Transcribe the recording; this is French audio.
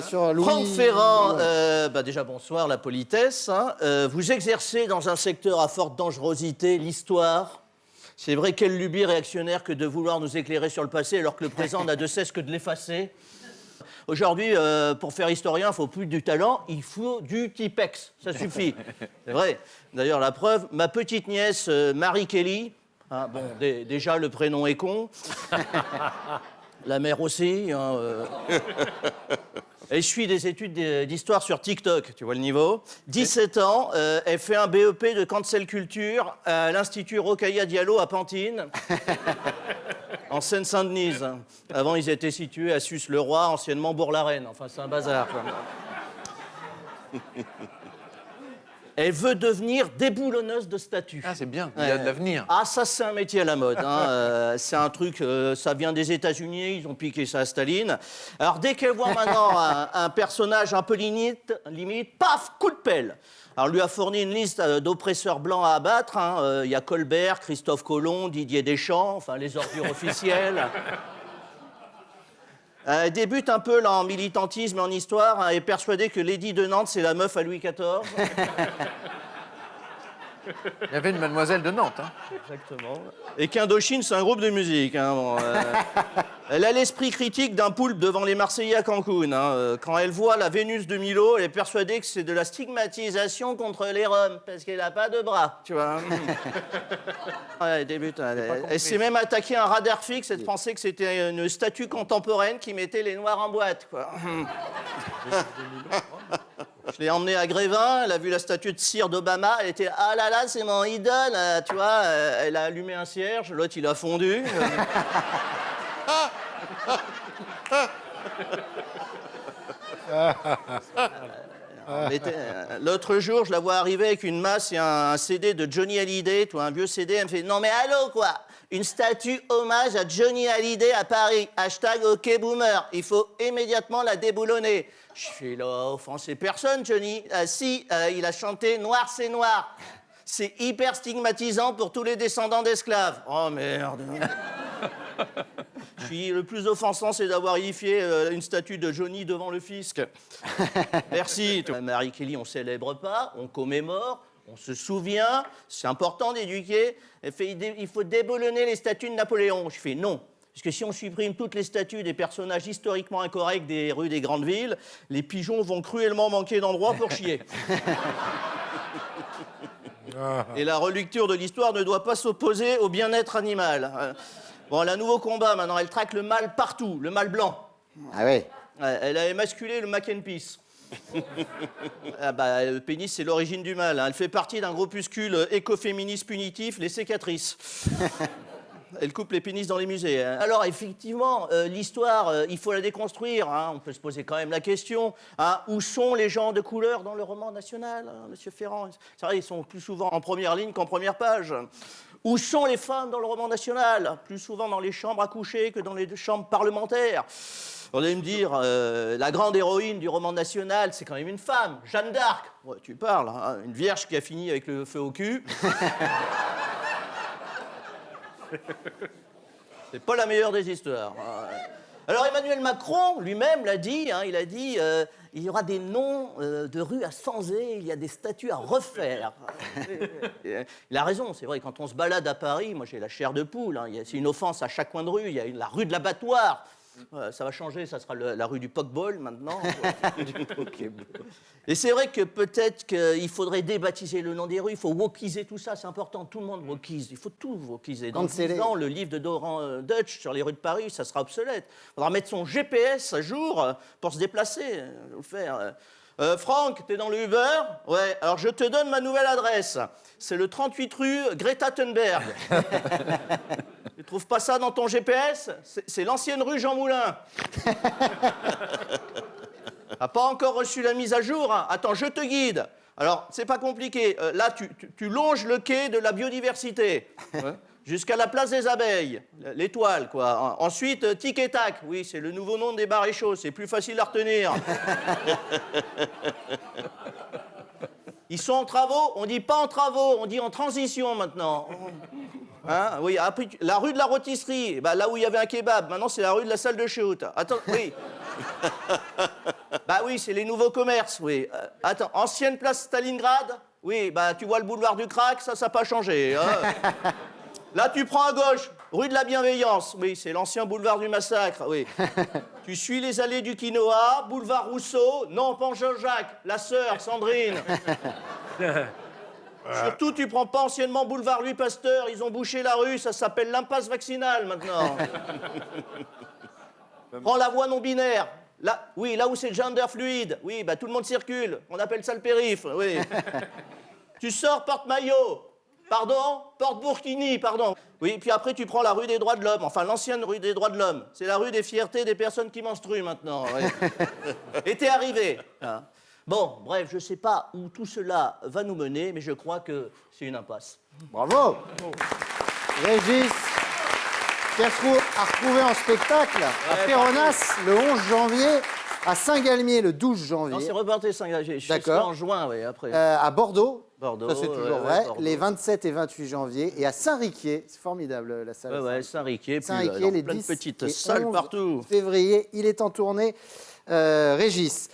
euh, sur Louis. Franck Ferrand, euh, bah déjà bonsoir, la politesse. hein. Euh, vous exercez dans un secteur à forte dangerosité, l'histoire. C'est vrai, quelle lubie réactionnaire que de vouloir nous éclairer sur le passé alors que le présent n'a de cesse que de l'effacer. Aujourd'hui, euh, pour faire historien, il faut plus du talent, il faut du Tipex. Ça suffit. C'est vrai. D'ailleurs, la preuve, ma petite nièce euh, Marie Kelly, hein, bon, dé- déjà le prénom est con. La mère aussi. hein, euh. Elle suit des études d'histoire sur TikTok, tu vois le niveau. 17 ans, euh, elle fait un BEP de cancel culture à l'Institut Rocailla Diallo à Pantine, en Seine-Saint-Denis. Avant, ils étaient situés à Sus-le-Roi, anciennement Bourg-la-Reine. Enfin, c'est un bazar. quoi. Elle veut devenir déboulonneuse de statues. Ah, c'est bien, il y a de l'avenir. Ah, ça, c'est un métier à la mode. hein. Euh, c'est un truc, euh, ça vient des États-Unis, ils ont piqué ça à Staline. Alors, dès qu'elle voit maintenant un, un personnage un peu limite, limite, paf, coup de pelle. Alors, lui a fourni une liste euh, d'oppresseurs blancs à abattre. hein. Euh, Il y a Colbert, Christophe Colomb, Didier Deschamps, enfin, les ordures officielles. Euh, débute un peu en militantisme et en histoire. hein, Elle est persuadée que Lady de Nantes, c'est la meuf à Louis XIV. Il y avait une mademoiselle de Nantes. hein. Exactement. Et qu'Indochine, c'est un groupe de musique. hein, bon, euh, elle a l'esprit critique d'un poulpe devant les Marseillais à Cancun. hein, euh, Quand elle voit la Vénus de Milo, elle est persuadée que c'est de la stigmatisation contre les Roms, parce qu'elle n'a pas de bras, tu vois. Ouais, elle débute. Elle, elle s'est même attaquée à un radar fixe et de penser que c'était une statue contemporaine qui mettait les Noirs en boîte, quoi. Je l'ai emmenée à Grévin, elle a vu la statue de cire d'Obama, elle était ah là là, c'est mon idole, euh, tu vois, euh, elle a allumé un cierge, l'autre il a fondu. Euh, L'autre jour, je la vois arriver avec une masse et un, CD de Johnny Hallyday, tu vois, un vieux CD. Elle me fait Non, mais allô, quoi? Une statue hommage à Johnny Hallyday à Paris. Hashtag OK Boomer. Il faut immédiatement la déboulonner. Je fais là, offenser personne, Johnny. Ah, si, euh, il a chanté Noir, c'est noir. C'est hyper stigmatisant pour tous les descendants d'esclaves. Oh merde. Je suis le plus offensant, c'est d'avoir édifié euh, une statue de Johnny devant le fisc. Merci. toi. Marie Kelly, on célèbre pas, on commémore, on se souvient. C'est important d'éduquer. Elle fait, il faut déboulonner les statues de Napoléon. Je fais non. Parce que si on supprime toutes les statues des personnages historiquement incorrects des rues des grandes villes, les pigeons vont cruellement manquer d'endroits pour chier. Et la relecture de l'histoire ne doit pas s'opposer au bien-être animal. Bon, elle a un nouveau combat maintenant. Elle traque le mâle partout, le mâle blanc. Ah ouais. Ouais, Elle a émasculé le mac and peace. ah bah, le pénis, c'est l'origine du mal. hein. Elle fait partie d'un groupuscule écoféministe punitif, les sécatrices. Elle coupe les pénis dans les musées. hein. Alors, effectivement, euh, l'histoire, euh, il faut la déconstruire. hein. On peut se poser quand même la question. hein. Où sont les gens de couleur dans le roman national, monsieur Ferrand? C'est vrai, ils sont plus souvent en première ligne qu'en première page. Où sont les femmes dans le roman national? Plus souvent dans les chambres à coucher que dans les chambres parlementaires. On allait me dire, euh, la grande héroïne du roman national, c'est quand même une femme, Jeanne d'Arc. Tu parles, une vierge qui a fini avec le feu au cul. C'est pas la meilleure des histoires. hein. Alors Emmanuel Macron lui-même l'a dit, hein, il a dit euh, il y aura des noms euh, de rues à Sanzé, il y a des statues à refaire. il a raison, c'est vrai, quand on se balade à Paris, moi j'ai la chair de poule, hein, c'est une offense à chaque coin de rue, il y a une- la rue de l'abattoir. Ça va changer, ça sera le- la rue du Pokeball maintenant. Et c'est vrai que peut-être qu'il faudrait débaptiser le nom des rues, il faut wokiser tout ça, c'est important, tout le monde wokise, il faut tout wokiser. Dans Canceller. 10 ans, le livre de Doran euh, Dutch sur les rues de Paris, ça sera obsolète. Il faudra mettre son GPS à jour euh, pour se déplacer, euh, le faire. euh. Euh, Franck, t'es dans le Uber? Ouais, alors je te donne ma nouvelle adresse. C'est le 38 rue Greta Thunberg. tu trouves pas ça dans ton GPS C'est l'ancienne rue Jean Moulin. T'as pas encore reçu la mise à jour hein Attends, je te guide. Alors, c'est pas compliqué. Euh, là, tu, tu- tu longes le quai de la biodiversité jusqu'à la place des abeilles, l'étoile, quoi. En- Ensuite, euh, tic et tac. Oui, c'est le nouveau nom des bars et chauds. C'est plus facile à retenir. Ils sont en travaux On dit pas en travaux, on dit en transition maintenant. Hein oui, après, tu- la rue de la rôtisserie, bah, là où il y avait un kebab, maintenant c'est la rue de la salle de shoot. Attends, oui. Bah oui, c'est les nouveaux commerces, oui. Euh, attends, ancienne place Stalingrad Oui, bah tu vois le boulevard du crack, ça, ça n'a pas changé. hein. Là, tu prends à gauche, rue de la Bienveillance. Oui, c'est l'ancien boulevard du massacre, oui. tu suis les allées du quinoa, boulevard Rousseau. Non, pas Jean-Jacques, la sœur, Sandrine. Surtout, tu prends pas anciennement boulevard Louis Pasteur, ils ont bouché la rue, ça s'appelle l'impasse vaccinale maintenant. Prends la voie non binaire. Là, oui, là où c'est gender fluide. Oui, bah tout le monde circule. On appelle ça le périph', oui. tu sors porte maillot. Pardon? Porte Burkini, pardon. Oui, puis après tu prends la rue des droits de l'homme, enfin l'ancienne rue des droits de l'homme. C'est la rue des fiertés des personnes qui menstruent maintenant. oui. Et t'es arrivé. hein. Bon, bref, je sais pas où tout cela va nous mener, mais je crois que c'est une impasse. Bravo Régis Castrou a retrouvé en spectacle à Ouais, Péronas le 11 janvier, à Saint-Galmier le 12 Non, c'est janvier, reporté 5 Je suis D'accord. en juin, oui, après. euh, à Bordeaux, Bordeaux, ça c'est toujours ouais, vrai, les 27 et 28 janvier, et à Saint-Riquier, c'est formidable la salle. Ouais, Saint-Riquier, euh, les plein de 10 petites et salles 11 partout. février, il est en tournée, euh, Régis.